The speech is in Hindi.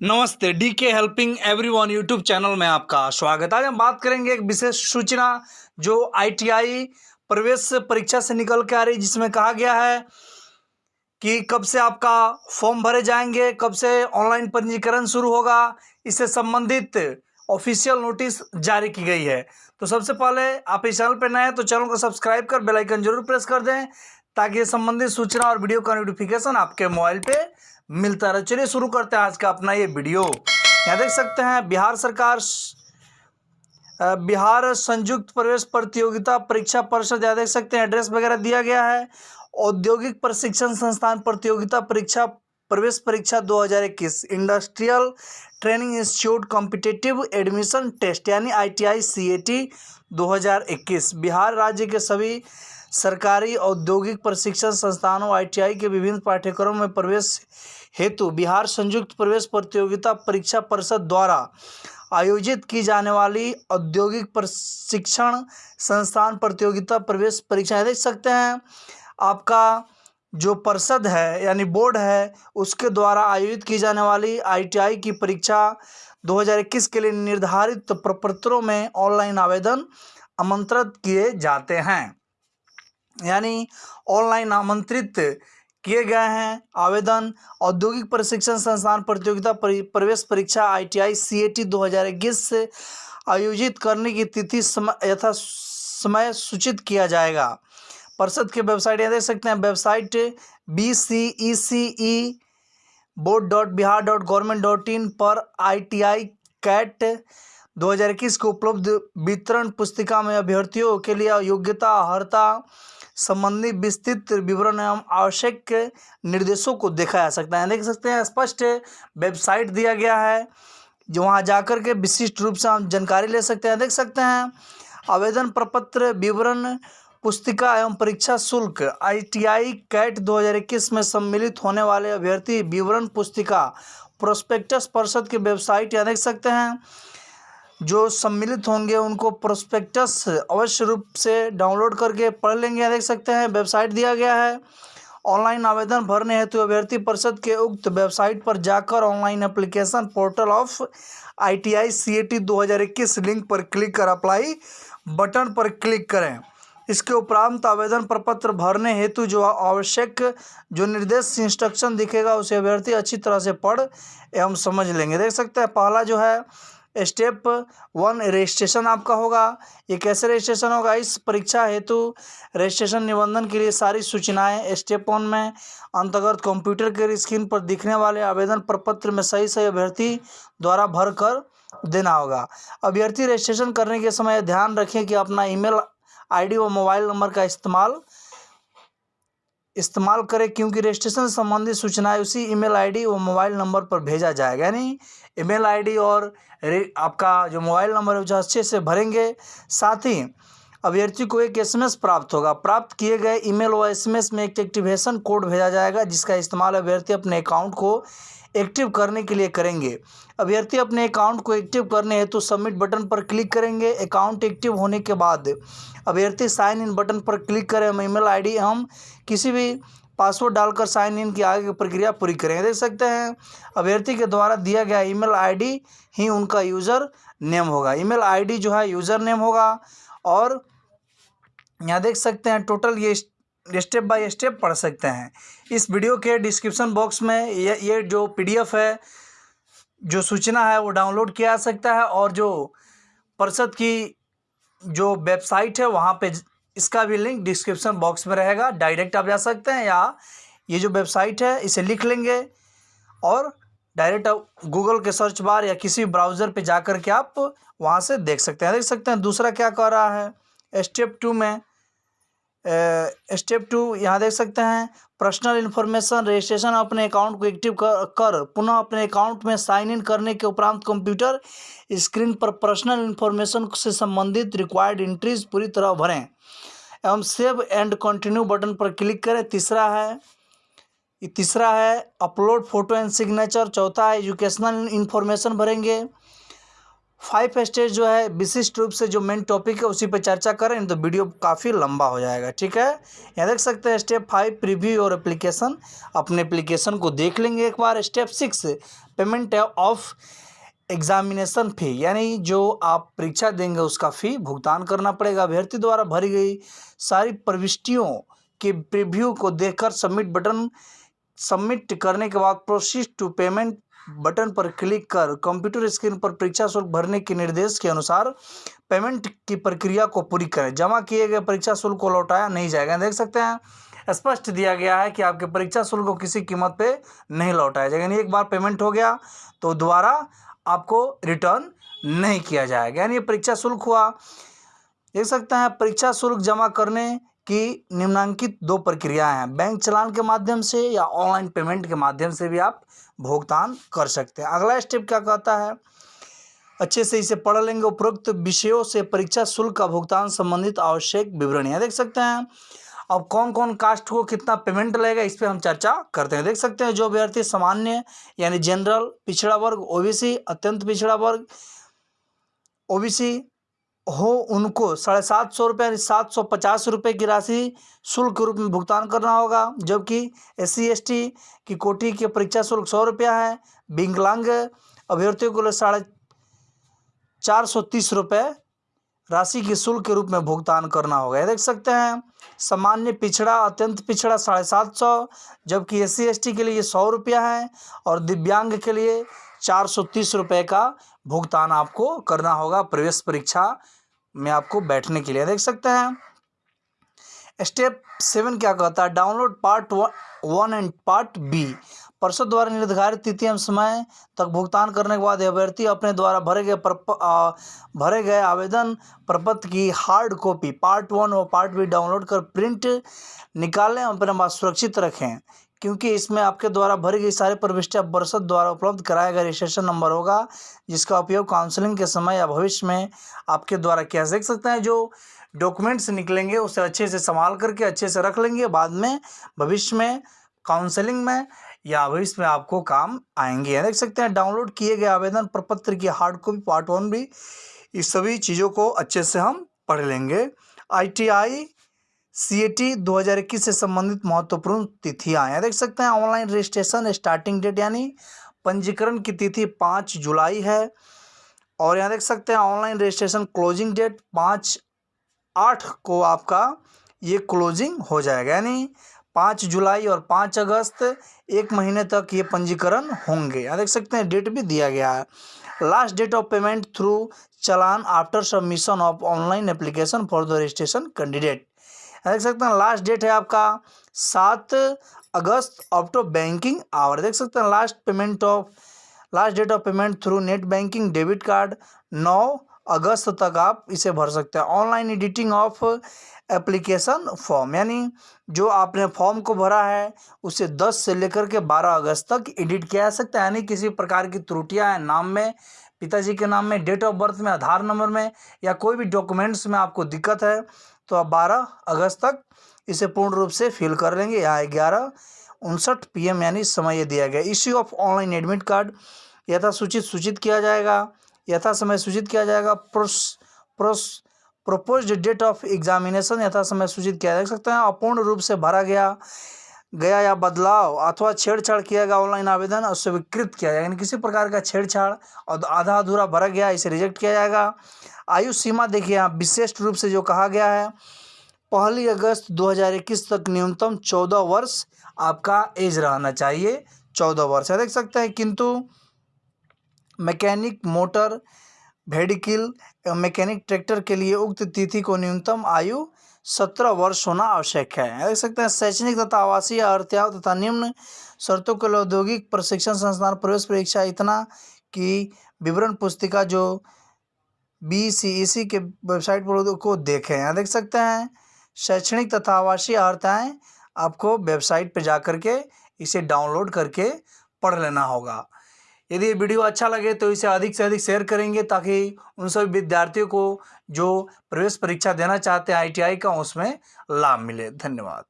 नमस्ते D K helping everyone YouTube channel में आपका स्वागत। है आज हम बात करेंगे एक विशेष सूचना जो आईटीआई प्रवेश परीक्षा से निकल के आ रही जिसमें कहा गया है कि कब से आपका फॉर्म भरे जाएँगे, कब से ऑनलाइन पंजीकरण शुरू होगा, इससे संबंधित ऑफिशियल नोटिस जारी की गई है। तो सबसे पहले आप इस चैनल पर नए हैं तो चैनल को सब्सक्राइब कर बेलाइकन ज़रूर प्रेस कर दें ताकि संबंधित सूचना और वीडियो का नोटिफिकेशन आपके मोबाइल पे मिलता रहे। चलिए शुरू करते हैं आज का अपना ये वीडियो। यहाँ देख सकते हैं, बिहार सरकार बिहार संयुक्त प्रवेश प्रतियोगिता परीक्षा परिषद, यहाँ देख सकते हैं एड्रेस वगैरह दिया गया है। औद्योगिक प्रशिक्षण संस्थान प्रतियोगिता परीक्षा, प्रवेश परीक्षा 2021 industrial training institute competitive admission test यानी आईटीआई सीएटी 2021 बिहार राज्य के सभी सरकारी औद्योगिक प्रशिक्षण संस्थानों आईटीआई के विभिन्न पाठ्यक्रमों में प्रवेश हेतु बिहार संयुक्त प्रवेश प्रतियोगिता परीक्षा परिषद द्वारा आयोजित की जाने वाली औद्योगिक प्रशिक्षण संस्थान प्रतियोगिता प्रवेश परीक्षा। देख सकते हैं, आपका जो परिषद है, यानी बोर्ड है, उसके द्वारा आयोजित की जाने वाली आईटीआई की परीक्षा 2021 के लिए निर्धारित प्रपत्रों में ऑनलाइन आवेदन आमंत्रित किए जाते हैं। यानी ऑनलाइन आमंत्रित किए गए हैं आवेदन। औद्योगिक प्रशिक्षण संस्थान प्रतियोगिता प्रवेश परीक्षा आईटीआई सीएटी 2021 से आयोजित करने की तिथि समय यथा समय सूचित किया जाएगा। परिषद की वेबसाइट यहाँ देख सकते हैं। Website B C E C E board dot Bihar dot government dot in पर आई टी आई कैट दो हज़ार इक्कीस को उपलब्ध वितरण पुस्तिका में अभ्यर्थियों के लिए योग्यता, अर्हता संबंधी विस्तृत विवरण एवं आवश्यक निर्देशों को देखा जा सकता है। देख सकते हैं, स्पष्ट वेबसाइट दिया गया है। जो वहाँ जाकर के विशिष्ट रूप से हम जानकारी ले सकते हैं। देख सकते हैं, आवेदन प्रपत्र विवरण पुस्तिका एवं परीक्षा शुल्क, आई टी आई कैट दो हज़ार इक्कीस में सम्मिलित होने वाले अभ्यर्थी विवरण पुस्तिका, प्रोस्पेक्टस परिषद की वेबसाइट या देख सकते हैं जो सम्मिलित होंगे उनको प्रोस्पेक्टस अवश्य रूप से डाउनलोड करके पढ़ लेंगे। यहाँ देख सकते हैं वेबसाइट दिया गया है। ऑनलाइन आवेदन भरने हेतु अभ्यर्थी परिषद के उक्त वेबसाइट पर जाकर online application portal of I T I C A T दो हज़ार इक्कीस लिंक पर क्लिक कर अप्लाई बटन पर क्लिक करें। इसके उपरांत आवेदन प्रपत्र भरने हेतु जो आवश्यक, जो निर्देश इंस्ट्रक्शन दिखेगा, उसे अभ्यर्थी अच्छी तरह से पढ़ एवं समझ लेंगे। देख सकते हैं, पहला जो है स्टेप वन रजिस्ट्रेशन आपका होगा। ये कैसे रजिस्ट्रेशन होगा? इस परीक्षा हेतु रजिस्ट्रेशन निबंधन के लिए सारी सूचनाएँ स्टेप वन में, अंतर्गत कंप्यूटर के स्क्रीन पर दिखने वाले आवेदन प्रपत्र में सही सही अभ्यर्थी द्वारा भर कर देना होगा। अभ्यर्थी रजिस्ट्रेशन करने के समय ध्यान रखें कि अपना ईमेल आईडी व मोबाइल नंबर का इस्तेमाल इस्तेमाल करें, क्योंकि रजिस्ट्रेशन संबंधी सूचनाएँ उसी ईमेल आईडी और मोबाइल नंबर पर भेजा जाएगा, यानी ईमेल आईडी और आपका जो मोबाइल नंबर है जो अच्छे से भरेंगे। साथ ही अभ्यर्थी को एक एसएमएस प्राप्त होगा। प्राप्त किए गए ईमेल और एसएमएस में एक एक्टिवेशन कोड भेजा जाएगा, जिसका इस्तेमाल अभ्यर्थी अपने अकाउंट को एक्टिव करने के लिए करेंगे। अभ्यर्थी अपने अकाउंट को एक्टिव करने हेतु सबमिट बटन पर क्लिक करेंगे। अकाउंट एक्टिव होने के बाद अभ्यर्थी साइन इन बटन पर क्लिक करें। हम ईमेल आईडी, हम किसी भी पासवर्ड डालकर साइन इन की आगे की प्रक्रिया पूरी करेंगे। देख सकते हैं, अभ्यर्थी के द्वारा दिया गया ईमेल आईडी ही उनका यूज़र नेम होगा। ईमेल आईडी जो है, यूज़र नेम होगा और यहाँ देख सकते हैं, टोटल ये स्टेप बाय स्टेप पढ़ सकते हैं। इस वीडियो के डिस्क्रिप्शन बॉक्स में ये ये जो पीडीएफ है, जो सूचना है, वो डाउनलोड किया जा सकता है और जो परिषद की जो वेबसाइट है, वहाँ पे इसका भी लिंक डिस्क्रिप्शन बॉक्स में रहेगा। डायरेक्ट आप जा सकते हैं या ये जो वेबसाइट है, इसे लिख लेंगे और डायरेक्ट आप गूगल के सर्च बार या किसी ब्राउज़र पे जा कर के आप वहाँ से देख सकते हैं। देख सकते हैं दूसरा क्या कह रहा है, स्टेप टू में स्टेप टू यहाँ देख सकते हैं। पर्सनल इन्फॉर्मेशन रजिस्ट्रेशन अपने अकाउंट को एक्टिव कर, कर पुनः अपने अकाउंट में साइन इन करने के उपरांत कंप्यूटर स्क्रीन पर पर्सनल इन्फॉर्मेशन से संबंधित रिक्वायर्ड एंट्रीज पूरी तरह भरें। एवं सेव एंड कंटिन्यू बटन पर क्लिक करें। तीसरा है तीसरा है अपलोड फ़ोटो एंड सिग्नेचर चौथा है एजुकेशनल इन्फॉर्मेशन भरेंगे। फाइव स्टेज जो है, विशिष्ट रूप से जो मेन टॉपिक है, उसी पर चर्चा करें तो वीडियो काफ़ी लंबा हो जाएगा, ठीक है? यहाँ देख सकते हैं स्टेप फाइव प्रीव्यू और एप्लीकेशन अपने एप्लीकेशन को देख लेंगे एक बार। Step six payment of examination fee यानी जो आप परीक्षा देंगे, उसका फ़ी भुगतान करना पड़ेगा। अभ्यर्थी द्वारा भरी गई सारी प्रविष्टियों के प्रीव्यू को देखकर सबमिट बटन सबमिट करने के बाद प्रोसीड टू पेमेंट बटन पर क्लिक कर कंप्यूटर स्क्रीन पर परीक्षा शुल्क भरने के निर्देश के अनुसार पेमेंट की प्रक्रिया को पूरी करें। जमा किए गए परीक्षा शुल्क को लौटाया नहीं जाएगा। देख सकते हैं, स्पष्ट दिया गया है कि आपके परीक्षा शुल्क को किसी कीमत पे नहीं लौटाया जाएगा। यानी एक बार पेमेंट हो गया तो दोबारा आपको रिटर्न नहीं किया जाएगा। यानी परीक्षा शुल्क हुआ। देख सकते हैं, परीक्षा शुल्क जमा करने की निम्नांकित दो प्रक्रियाएँ हैं। बैंक चलान के माध्यम से या ऑनलाइन पेमेंट के माध्यम से भी आप भुगतान कर सकते हैं। अगला स्टेप क्या कहता है? अच्छे से इसे पढ़ लेंगे। उपरोक्त विषयों से परीक्षा शुल्क का भुगतान संबंधित आवश्यक विवरणियाँ देख सकते हैं। अब कौन कौन कास्ट को कितना पेमेंट लगेगा, इस पर हम चर्चा करते हैं। देख सकते हैं, जो अभ्यर्थी सामान्य यानी जनरल, पिछड़ा वर्ग, ओबीसी, अत्यंत पिछड़ा वर्ग, ओबीसी हो उनको साढ़े सात सौ रुपये यानी सात सौ पचास रुपये की राशि शुल्क के रूप में भुगतान करना होगा। जबकि एस सी एस टी की कोटि की परीक्षा शुल्क सौ रुपया है। विकलांग अभ्यर्थियों को लिए साढ़े चार सौ तीस रुपये राशि के शुल्क के रूप में भुगतान करना होगा। देख सकते हैं, सामान्य पिछड़ा, अत्यंत पिछड़ा साढ़े सात सौ, जबकि एस सी के लिए सौ रुपया है और दिव्यांग के लिए चार सौ तीस रुपये का भुगतान आपको करना होगा। प्रवेश परीक्षा में आपको बैठने के लिए देख सकते हैं। स्टेप सेवन क्या कहता है? Download part one and part B. पर्षद द्वारा निर्धारित एवं समय तक भुगतान करने के बाद अभ्यर्थी अपने द्वारा भरे गए भरे गए आवेदन प्रपत्र की हार्ड कॉपी पार्ट वन और पार्ट बी डाउनलोड कर प्रिंट निकालें और अपने पास सुरक्षित रखें। क्योंकि इसमें आपके द्वारा भरी गई सारी प्रविष्टियाँ बरसत द्वारा उपलब्ध कराया गया रजिस्ट्रेशन नंबर होगा, जिसका उपयोग काउंसलिंग के समय या भविष्य में आपके द्वारा किया देख सकते हैं, जो डॉक्यूमेंट्स निकलेंगे, उसे अच्छे से संभाल करके अच्छे से रख लेंगे, बाद में, भविष्य में काउंसलिंग में, या भविष्य में आपको काम आएँगे। देख सकते हैं डाउनलोड किए गए आवेदन प्रपत्र की हार्ड कॉपी पार्ट वन भी, इस सभी चीज़ों को अच्छे से हम पढ़ लेंगे। आई T I C A T दो हज़ार इक्कीस से संबंधित महत्वपूर्ण तिथियाँ यहाँ देख सकते हैं, ऑनलाइन रजिस्ट्रेशन स्टार्टिंग डेट यानी पंजीकरण की तिथि पाँच जुलाई है। और यहाँ देख सकते हैं, ऑनलाइन रजिस्ट्रेशन क्लोजिंग डेट पाँच आठ को आपका ये क्लोजिंग हो जाएगा। यानी पाँच जुलाई और पाँच अगस्त, एक महीने तक ये पंजीकरण होंगे। यहाँ देख सकते हैं, डेट भी दिया गया है। Last date of payment through challan after submission of online application for the registration candidate. देख सकते हैं लास्ट डेट है आपका सात अगस्त टू बैंकिंग आवर देख सकते हैं last payment of last date of payment through net banking debit card नौ अगस्त तक आप इसे भर सकते हैं। Online editing of application form यानी जो आपने फॉर्म को भरा है, उसे 10 से लेकर के 12 अगस्त तक एडिट किया जा सकता है। यानी किसी प्रकार की त्रुटियाँ हैं नाम में, पिताजी के नाम में डेट ऑफ़ बर्थ में, आधार नंबर में, या कोई भी डॉक्यूमेंट्स में आपको दिक्कत है तो आप बारह अगस्त तक इसे पूर्ण रूप से फिल कर लेंगे। यहाँ ग्यारह, उनसठ पी यानी समय यह दिया गया। Issue of online admit card यथा सूचित सूचित किया जाएगा। यथा समय सूचित किया जाएगा। Pros pros propose date of examination यथा समय सूचित किया जा सकता है। अपूर्ण रूप से भरा गया। गया या बदलाव अथवा छेड़छाड़ किया गया, ऑनलाइन आवेदन और स्वीकृत किया जाएगा यानी किसी प्रकार का छेड़छाड़ और आधा अधूरा भरा गया, इसे रिजेक्ट किया जाएगा। आयु सीमा देखिए यहाँ, विशेष रूप से जो कहा गया है, पहली अगस्त 2021 तक न्यूनतम चौदह वर्ष आपका एज रहना चाहिए। चौदह वर्ष देख सकते हैं, किंतु mechanic motor vehicle mechanic tractor के लिए उक्त तिथि को न्यूनतम आयु सत्रह वर्ष होना आवश्यक है। देख सकते हैं, शैक्षणिक तथा आवासीय अर्थ्याव तथा निम्न शर्तों के औद्योगिक प्रशिक्षण संस्थान, प्रवेश परीक्षा इतना की विवरण पुस्तिका जो बी सी ई सी के वेबसाइट पर को देखें। यहाँ देख सकते हैं, शैक्षणिक तथा आवासीय अर्हताएँ आपको वेबसाइट पर जा कर के इसे डाउनलोड करके पढ़ लेना होगा। यदि ये वीडियो अच्छा लगे तो इसे अधिक से अधिक शेयर करेंगे ताकि उन सभी विद्यार्थियों को जो प्रवेश परीक्षा देना चाहते हैं आईटीआई का, उसमें लाभ मिले। धन्यवाद।